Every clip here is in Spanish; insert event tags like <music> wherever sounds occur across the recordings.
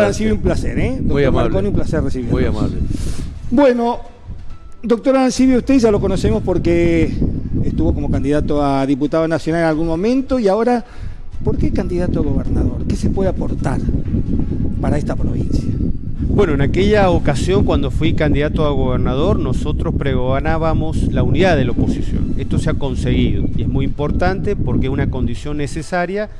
Arancibia, un placer, ¿eh? Muy Doctor amable. Marconi, un placer recibirlo. Muy amable. Bueno, doctor Arancibia, usted ya lo conocemos porque estuvo como candidato a diputado nacional en algún momento y ahora, ¿por qué candidato a gobernador? ¿Qué se puede aportar para esta provincia? Bueno, en aquella ocasión cuando fui candidato a gobernador, nosotros pregonábamos la unidad de la oposición. Esto se ha conseguido y es muy importante porque es una condición necesaria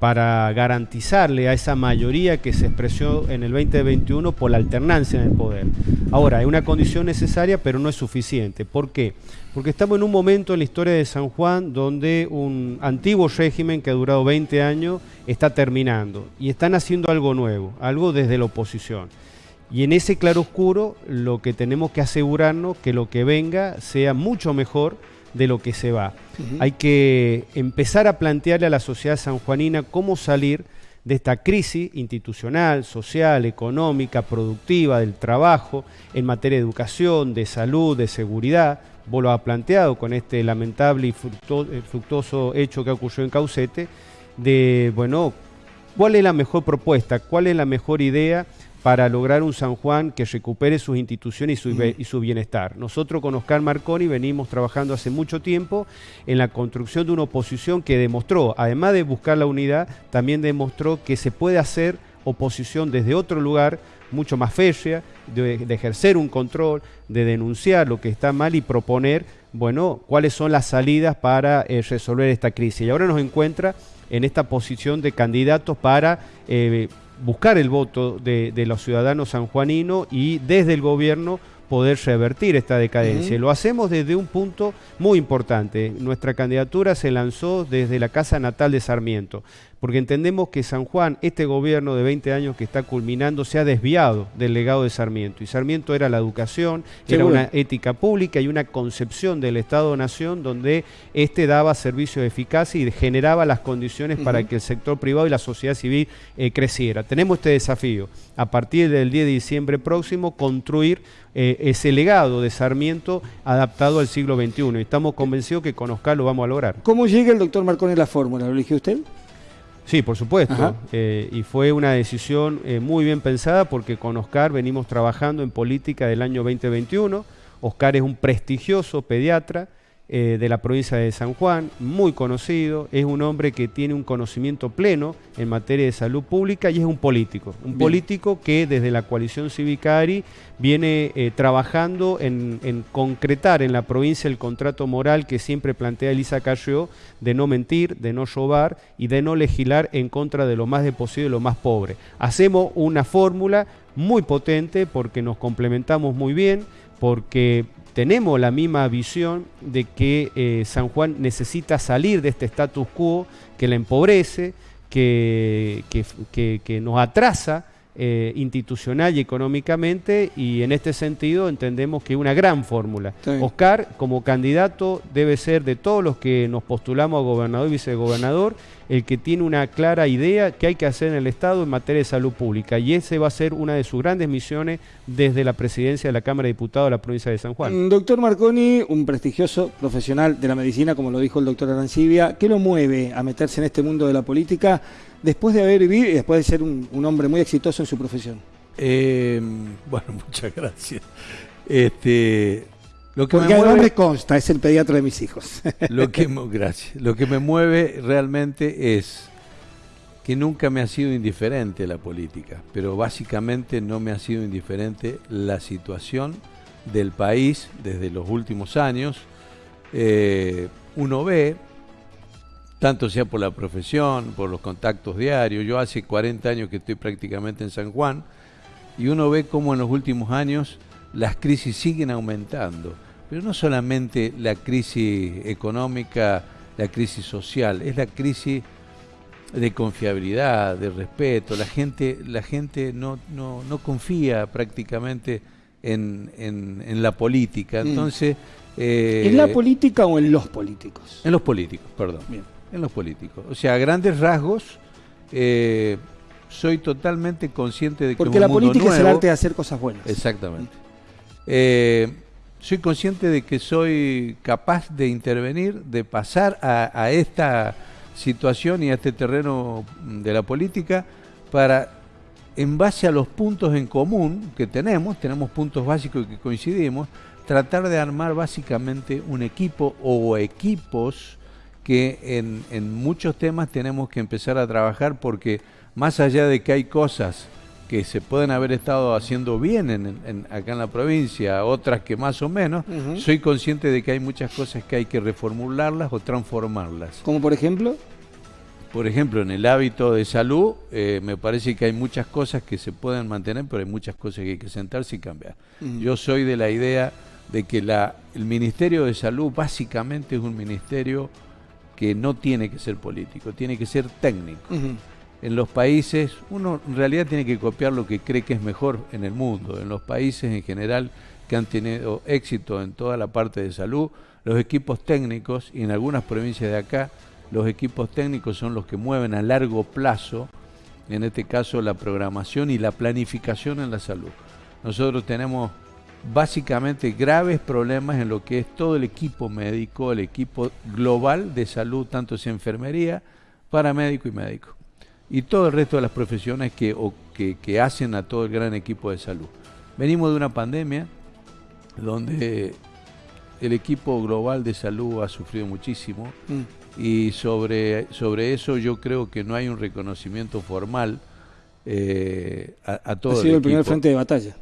para garantizarle a esa mayoría que se expresó en el 2021 por la alternancia en el poder. Ahora, es una condición necesaria, pero no es suficiente. ¿Por qué? Porque estamos en un momento en la historia de San Juan donde un antiguo régimen que ha durado 20 años está terminando y están haciendo algo nuevo, algo desde la oposición. Y en ese claroscuro lo que tenemos que asegurarnos que lo que venga sea mucho mejor de lo que se va. Hay que empezar a plantearle a la sociedad sanjuanina cómo salir de esta crisis institucional, social, económica, productiva, del trabajo, en materia de educación, de salud, de seguridad. Vos lo has planteado con este lamentable y eh, fructuoso hecho que ocurrió en Caucete, de, bueno, ¿cuál es la mejor propuesta? ¿Cuál es la mejor idea? Para lograr un San Juan que recupere sus instituciones y su, be- y su bienestar. Nosotros con Oscar Marconi venimos trabajando hace mucho tiempo en la construcción de una oposición que demostró, además de buscar la unidad, también demostró que se puede hacer oposición desde otro lugar, mucho más férrea, de, de ejercer un control, de denunciar lo que está mal y proponer, bueno, cuáles son las salidas para eh, resolver esta crisis. Y ahora nos encuentra en esta posición de candidatos para eh, buscar el voto de, de los ciudadanos sanjuaninos y desde el gobierno poder revertir esta decadencia. Lo hacemos desde un punto muy importante. Nuestra candidatura se lanzó desde la casa natal de Sarmiento, porque entendemos que San Juan, este gobierno de 20 años que está culminando, se ha desviado del legado de Sarmiento. Y Sarmiento era la educación, era una ética pública y una concepción del Estado-Nación donde éste daba servicios eficaces y generaba las condiciones para que el sector privado y la sociedad civil eh, creciera. Tenemos este desafío, a partir del 10 de diciembre próximo, construir eh, ese legado de Sarmiento adaptado al siglo XXI. Y estamos convencidos que con Oscar lo vamos a lograr. ¿Cómo llega el doctor Marconi a la fórmula? ¿Lo eligió usted? Sí, por supuesto. Eh, y fue una decisión eh, muy bien pensada porque con Oscar venimos trabajando en política del año 2021. Oscar es un prestigioso pediatra eh, de la provincia de San Juan, muy conocido, es un hombre que tiene un conocimiento pleno en materia de salud pública y es un político. Un Bien. político que desde la coalición Cívica ARI viene eh, trabajando en, en concretar en la provincia el contrato moral que siempre plantea Elisa Carrió de no mentir, de no robar y de no legislar en contra de lo más de posible, lo más pobre. Hacemos una fórmula muy potente porque nos complementamos muy bien, porque tenemos la misma visión de que eh, San Juan necesita salir de este status quo que la empobrece, que, que- que- que nos atrasa eh, institucional y económicamente y en este sentido entendemos que es una gran fórmula. Oscar como candidato debe ser de todos los que nos postulamos a gobernador y vicegobernador el que tiene una clara idea que hay que hacer en el Estado en materia de salud pública y ese va a ser una de sus grandes misiones desde la presidencia de la Cámara de Diputados de la provincia de San Juan. Mm, Doctor Marconi, un prestigioso profesional de la medicina, como lo dijo el doctor Arancibia, ¿qué lo mueve a meterse en este mundo de la política después de haber vivido y después de ser un, un hombre muy exitoso en su profesión? Eh, bueno, <laughs> muchas gracias. Este, lo que Porque me mueve, me consta, es el pediatra de mis hijos. <laughs> lo que, gracias. Lo que me mueve realmente es que nunca me ha sido indiferente la política, pero básicamente no me ha sido indiferente la situación del país desde los últimos años. Eh, uno ve, tanto sea por la profesión, por los contactos diarios, yo hace 40 años que estoy prácticamente en San Juan, y uno ve cómo en los últimos años las crisis siguen aumentando. Pero no solamente la crisis económica, la crisis social, es la crisis de confiabilidad, de respeto. La gente, la gente no, no, no confía prácticamente en, en- en la política. Mm. Entonces, eh, ¿En la política o en los políticos? en los políticos, perdón. Bien. En los políticos. O sea, a grandes rasgos, eh, soy totalmente consciente de que Porque un la mundo política es el nuevo- arte de hacer cosas buenas. Exactamente. Eh, soy consciente de que soy capaz de intervenir, de pasar a, a esta situación y a este terreno de la política para en base a los puntos en común que tenemos, tenemos puntos básicos que coincidimos, tratar de armar básicamente un equipo o equipos que en, en muchos temas tenemos que empezar a trabajar porque más allá de que hay cosas que se pueden haber estado haciendo bien en, acá en la provincia, otras que más o menos, soy consciente de que hay muchas cosas que hay que reformularlas o transformarlas. ¿Como por ejemplo? Por ejemplo, en el hábito de salud, eh, me parece que hay muchas cosas que se pueden mantener, pero hay muchas cosas que hay que sentarse y cambiar. Yo soy de la idea de que la, el Ministerio de Salud básicamente es un ministerio que no tiene que ser político, tiene que ser técnico en los países, uno en realidad tiene que copiar lo que cree que es mejor en el mundo. En los países en general que han tenido éxito en toda la parte de salud, los equipos técnicos, y en algunas provincias de acá, los equipos técnicos son los que mueven a largo plazo, en este caso la programación y la planificación en la salud. Nosotros tenemos básicamente graves problemas en lo que es todo el equipo médico, el equipo global de salud, tanto sea enfermería, paramédico y médico y todo el resto de las profesiones que, que, hacen a todo el gran equipo de salud. Venimos de una pandemia donde el equipo global de salud ha sufrido muchísimo mm. y sobre, sobre eso yo creo que no hay un reconocimiento formal eh, a, todo ha sido el, primer frente de batalla.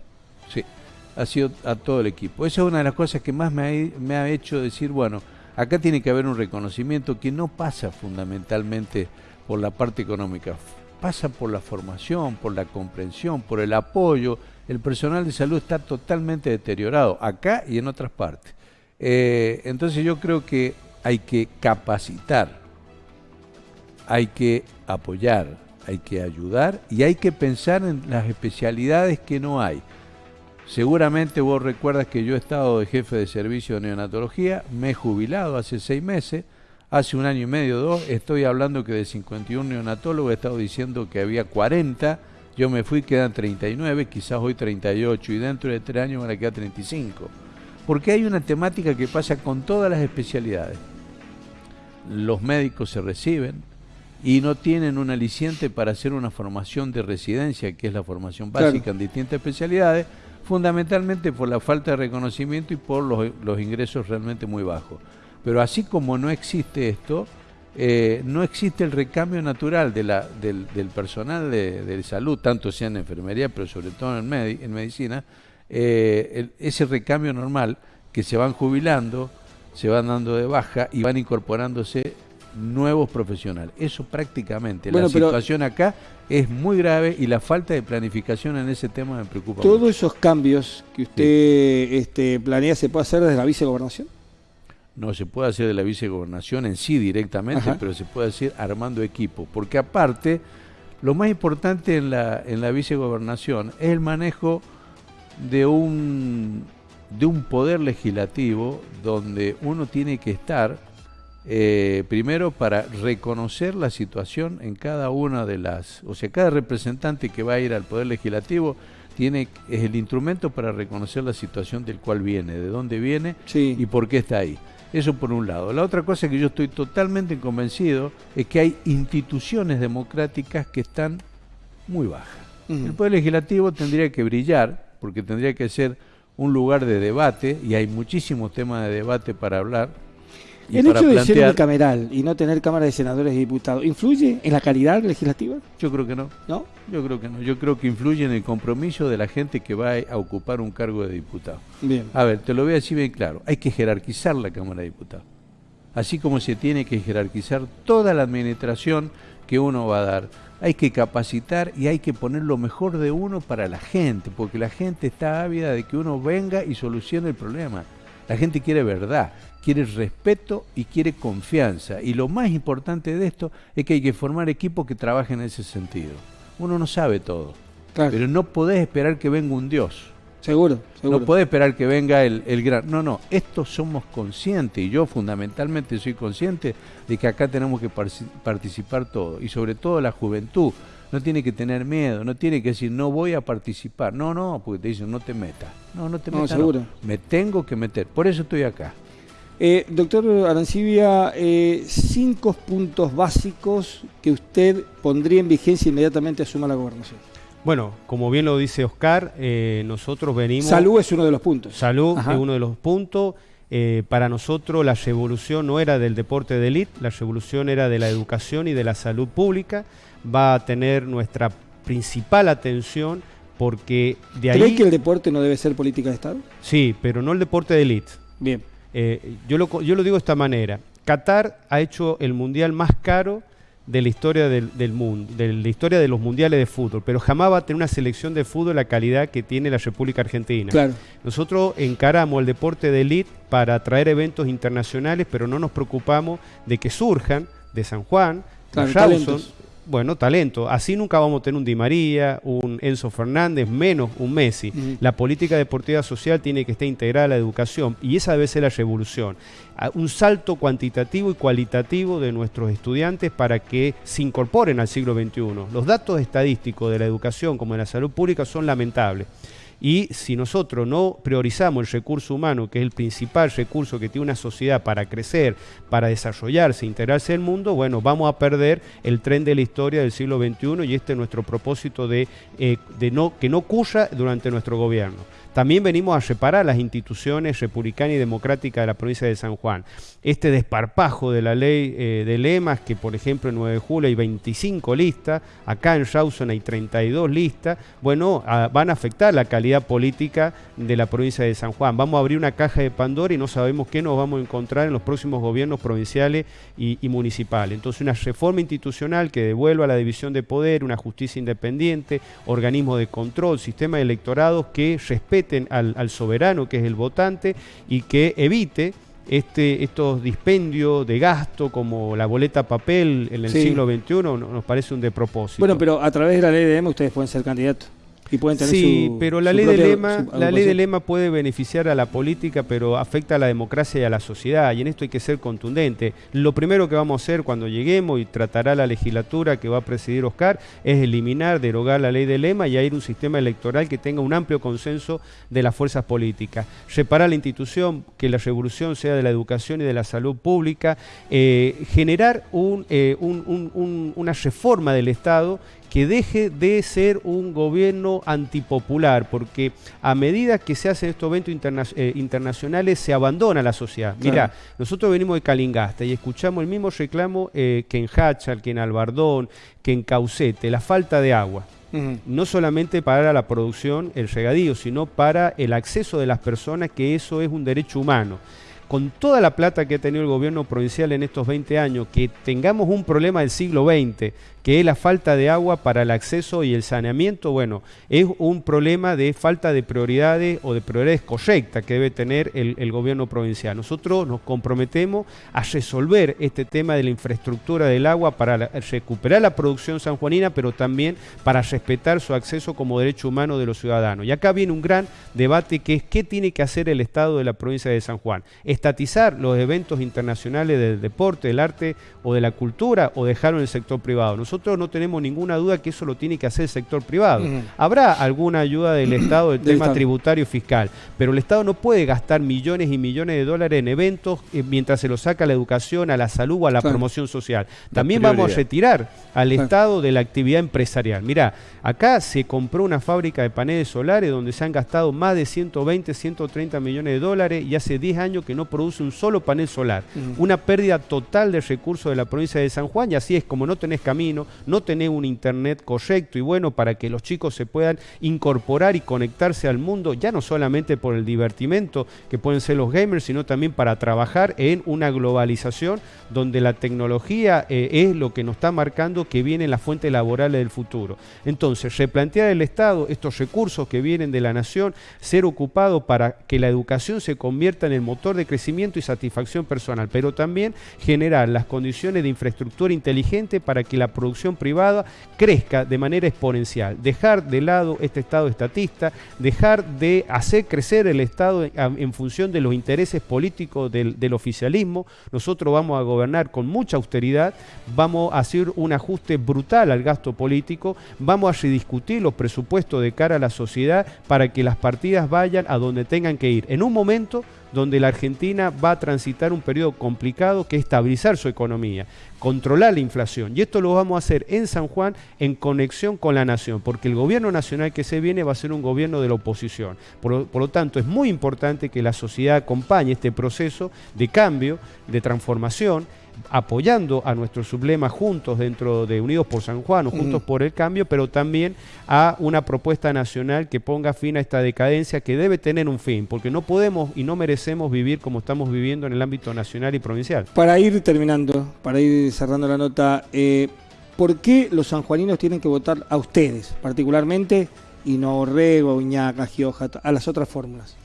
Sí, ha sido a todo el equipo. Esa es una de las cosas que más me ha hecho decir, bueno, acá tiene que haber un reconocimiento que no pasa fundamentalmente por la parte económica, pasa por la formación, por la comprensión, por el apoyo. El personal de salud está totalmente deteriorado, acá y en otras partes. Eh, entonces yo creo que hay que capacitar, hay que apoyar, hay que ayudar y hay que pensar en las especialidades que no hay. Seguramente vos recuerdas que yo he estado de jefe de servicio de neonatología, me he jubilado hace seis meses, hace un año y medio, dos, estoy hablando que de 51 neonatólogos he estado diciendo que había 40, yo me fui, quedan 39, quizás hoy 38 y dentro de tres años van a quedar 35. Porque hay una temática que pasa con todas las especialidades. Los médicos se reciben y no tienen un aliciente para hacer una formación de residencia, que es la formación básica en distintas especialidades, fundamentalmente por la falta de reconocimiento y por los, los ingresos realmente muy bajos. Pero así como no existe esto, eh, no existe el recambio natural de la, del, personal de, salud, tanto sea en enfermería, pero sobre todo en, en medicina, eh, ese recambio normal que se van jubilando, se van dando de baja y van incorporándose nuevos profesionales. Eso prácticamente. la situación acá es muy grave y la falta de planificación en ese tema me preocupa. ¿Todos esos cambios que usted este, planea se puede hacer desde la vicegobernación? no se puede hacer de la vicegobernación en sí directamente, pero se puede hacer armando equipo. Porque aparte, lo más importante en la, en la vicegobernación es el manejo de un, de un poder legislativo donde uno tiene que estar eh, primero para reconocer la situación en cada una de las, o sea, cada representante que va a ir al poder legislativo tiene es el instrumento para reconocer la situación del cual viene, de dónde viene y por qué está ahí. Eso por un lado. La otra cosa que yo estoy totalmente convencido es que hay instituciones democráticas que están muy bajas. El Poder Legislativo tendría que brillar, porque tendría que ser un lugar de debate, y hay muchísimos temas de debate para hablar, el hecho de ser cameral y no tener Cámara de Senadores y Diputados, ¿influye en la calidad legislativa? Yo creo que no. ¿No? Yo creo que no. Yo creo que influye en el compromiso de la gente que va a ocupar un cargo de diputado. Bien. A ver, te lo voy a decir bien claro. Hay que jerarquizar la Cámara de Diputados. Así como se tiene que jerarquizar toda la administración que uno va a dar. Hay que capacitar y hay que poner lo mejor de uno para la gente, porque la gente está ávida de que uno venga y solucione el problema. La gente quiere verdad quiere respeto y quiere confianza. Y lo más importante de esto es que hay que formar equipos que trabajen en ese sentido. Uno no sabe todo, pero no podés esperar que venga un Dios. Seguro, seguro. No podés esperar que venga el, el gran... No, no, esto somos conscientes y yo fundamentalmente soy consciente de que acá tenemos que participar todo y sobre todo la juventud. No tiene que tener miedo, no tiene que decir no voy a participar. No, no, porque te dicen no te metas. No, no te metas. seguro. Me tengo que meter. Por eso estoy acá. Eh, doctor Arancibia, eh, cinco puntos básicos que usted pondría en vigencia inmediatamente asuma la gobernación. Bueno, como bien lo dice Oscar, eh, nosotros venimos... Salud es uno de los puntos. Salud es uno de los puntos. Eh, para nosotros la revolución no era del deporte de élite, la revolución era de la educación y de la salud pública. Va a tener nuestra principal atención porque de ahí... ¿Crees que el deporte no debe ser política de Estado? Sí, pero no el deporte de élite. Bien. Eh, yo, lo, yo lo digo de esta manera. Qatar ha hecho el mundial más caro de la historia del, mundo, de la historia de los mundiales de fútbol, pero jamás va a tener una selección de fútbol la calidad que tiene la República Argentina. Claro. Nosotros encaramos el deporte de élite para atraer eventos internacionales, pero no nos preocupamos de que surjan de San Juan, de Rawson, bueno, talento. Así nunca vamos a tener un Di María, un Enzo Fernández, menos un Messi. La política deportiva social tiene que estar integrada a la educación y esa debe ser la revolución. Un salto cuantitativo y cualitativo de nuestros estudiantes para que se incorporen al siglo XXI. Los datos estadísticos de la educación como de la salud pública son lamentables. Y si nosotros no priorizamos el recurso humano, que es el principal recurso que tiene una sociedad para crecer, para desarrollarse, integrarse el mundo, bueno, vamos a perder el tren de la historia del siglo XXI y este es nuestro propósito de, eh, que no ocurra durante nuestro gobierno. También venimos a reparar las instituciones republicanas y democráticas de la provincia de San Juan. Este desparpajo de la ley eh, de lemas, que por ejemplo en 9 de julio hay 25 listas, acá en Rawson hay 32 listas, bueno, van a afectar la calidad política de la provincia de San Juan. Vamos a abrir una caja de Pandora y no sabemos qué nos vamos a encontrar en los próximos gobiernos provinciales y, municipales. Entonces una reforma institucional que devuelva la división de poder, una justicia independiente, organismo de control, sistema de electorados que respete al, soberano, que es el votante, y que evite este, estos dispendios de gasto como la boleta papel en el siglo XXI nos parece un despropósito. Bueno, pero a través de la ley de EMA ustedes pueden ser candidatos sí, pero la ley de lema, la ley de lema puede beneficiar a la política, pero afecta a la democracia y a la sociedad, y en esto hay que ser contundente. Lo primero que vamos a hacer cuando lleguemos y tratará la legislatura que va a presidir Oscar es eliminar, derogar la ley de lema y ir un sistema electoral que tenga un amplio consenso de las fuerzas políticas. Reparar la institución, que la revolución sea de la educación y de la salud pública, eh, generar eh, una reforma del Estado que deje de ser un gobierno antipopular, porque a medida que se hacen estos eventos eh, internacionales se abandona la sociedad. Mira, nosotros venimos de Calingasta y escuchamos el mismo reclamo eh, que en Hachal, que en Albardón, que en Caucete, la falta de agua. No solamente para la producción, el regadío, sino para el acceso de las personas, que eso es un derecho humano con toda la plata que ha tenido el gobierno provincial en estos 20 años, que tengamos un problema del siglo XX, que es la falta de agua para el acceso y el saneamiento, bueno, es un problema de falta de prioridades o de prioridades correctas que debe tener el, gobierno provincial. Nosotros nos comprometemos a resolver este tema de la infraestructura del agua para recuperar la producción sanjuanina, pero también para respetar su acceso como derecho humano de los ciudadanos. Y acá viene un gran debate que es qué tiene que hacer el Estado de la provincia de San Juan. Estatizar los eventos internacionales del deporte, del arte o de la cultura o dejarlo en el sector privado nosotros no tenemos ninguna duda que eso lo tiene que hacer el sector privado. Habrá alguna ayuda del <clears throat> Estado del tema tributario fiscal, pero el Estado no puede gastar millones y millones de dólares en eventos eh, mientras se lo saca a la educación, a la salud o a la promoción social. También vamos a retirar al Estado de la actividad empresarial. Mirá, acá se compró una fábrica de paneles solares donde se han gastado más de 120, 130 millones de dólares y hace 10 años que no produce un solo panel solar. Una pérdida total de recursos de la provincia de San Juan y así es como no tenés camino no tener un internet correcto y bueno para que los chicos se puedan incorporar y conectarse al mundo, ya no solamente por el divertimento que pueden ser los gamers, sino también para trabajar en una globalización donde la tecnología eh, es lo que nos está marcando que vienen las fuentes laborales del futuro. Entonces, replantear el Estado estos recursos que vienen de la nación, ser ocupado para que la educación se convierta en el motor de crecimiento y satisfacción personal, pero también generar las condiciones de infraestructura inteligente para que la producción producción privada crezca de manera exponencial. Dejar de lado este Estado estatista, dejar de hacer crecer el Estado en, función de los intereses políticos del, oficialismo. Nosotros vamos a gobernar con mucha austeridad, vamos a hacer un ajuste brutal al gasto político, vamos a rediscutir los presupuestos de cara a la sociedad para que las partidas vayan a donde tengan que ir. En un momento donde la Argentina va a transitar un periodo complicado que es estabilizar su economía, controlar la inflación. Y esto lo vamos a hacer en San Juan en conexión con la nación, porque el gobierno nacional que se viene va a ser un gobierno de la oposición. Por, por lo tanto, es muy importante que la sociedad acompañe este proceso de cambio, de transformación apoyando a nuestro sublema juntos dentro de Unidos por San Juan o Juntos por el Cambio, pero también a una propuesta nacional que ponga fin a esta decadencia que debe tener un fin, porque no podemos y no merecemos vivir como estamos viviendo en el ámbito nacional y provincial. Para ir terminando, para ir cerrando la nota, eh, ¿por qué los sanjuaninos tienen que votar a ustedes particularmente y no Orrego, Iñaca, Gioja, a las otras fórmulas?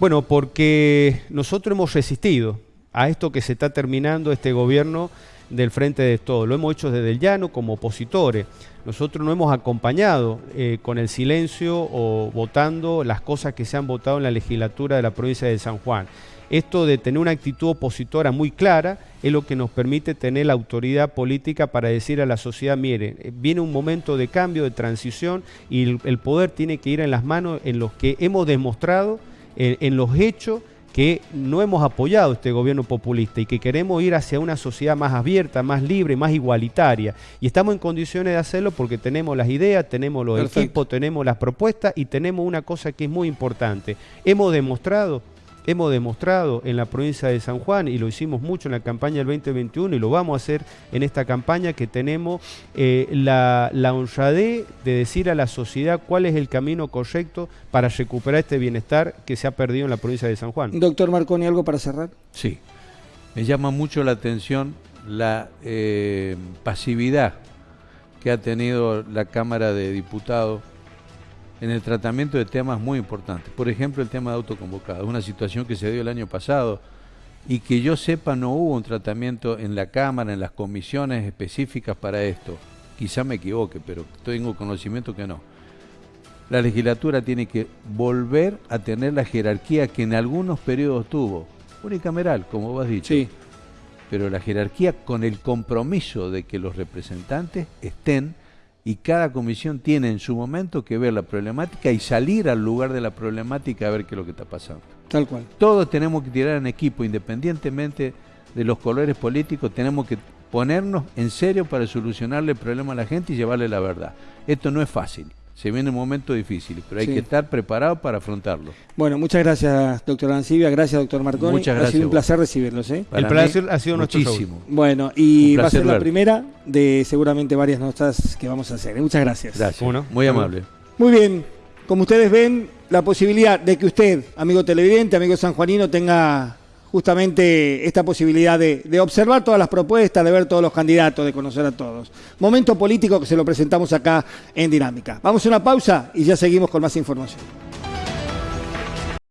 Bueno, porque nosotros hemos resistido a esto que se está terminando este gobierno del Frente de Todo. Lo hemos hecho desde el llano como opositores. Nosotros no hemos acompañado eh, con el silencio o votando las cosas que se han votado en la legislatura de la provincia de San Juan. Esto de tener una actitud opositora muy clara es lo que nos permite tener la autoridad política para decir a la sociedad, miren, eh, viene un momento de cambio, de transición y el, poder tiene que ir en las manos en los que hemos demostrado, en los hechos que no hemos apoyado este gobierno populista y que queremos ir hacia una sociedad más abierta, más libre, más igualitaria. Y estamos en condiciones de hacerlo porque tenemos las ideas, tenemos los equipos, tenemos las propuestas y tenemos una cosa que es muy importante. Hemos demostrado hemos demostrado en la provincia de San Juan, y lo hicimos mucho en la campaña del 2021 y lo vamos a hacer en esta campaña, que tenemos eh, la, la honradez de decir a la sociedad cuál es el camino correcto para recuperar este bienestar que se ha perdido en la provincia de San Juan. Doctor Marconi, ¿algo para cerrar? Sí, me llama mucho la atención la eh, pasividad que ha tenido la Cámara de Diputados en el tratamiento de temas muy importantes. Por ejemplo, el tema de autoconvocados, una situación que se dio el año pasado y que yo sepa no hubo un tratamiento en la Cámara, en las comisiones específicas para esto. Quizá me equivoque, pero tengo conocimiento que no. La legislatura tiene que volver a tener la jerarquía que en algunos periodos tuvo, unicameral, como vos has dicho. Sí. Pero la jerarquía con el compromiso de que los representantes estén y cada comisión tiene en su momento que ver la problemática y salir al lugar de la problemática a ver qué es lo que está pasando. Tal cual. Todos tenemos que tirar en equipo, independientemente de los colores políticos, tenemos que ponernos en serio para solucionarle el problema a la gente y llevarle la verdad. Esto no es fácil se vienen momentos difíciles, pero hay que estar preparado para afrontarlo. Bueno, muchas gracias, doctor Ancibia, gracias, doctor Marconi. Muchas gracias. Ha sido un placer recibirlos. ¿eh? el placer ha sido muchísimo. Bueno, y va a ser la primera de seguramente varias notas que vamos a hacer. Muchas gracias. Gracias. muy amable. Muy bien, como ustedes ven, la posibilidad de que usted, amigo televidente, amigo sanjuanino, tenga justamente esta posibilidad de, observar todas las propuestas, de ver todos los candidatos, de conocer a todos. Momento político que se lo presentamos acá en Dinámica. Vamos a una pausa y ya seguimos con más información.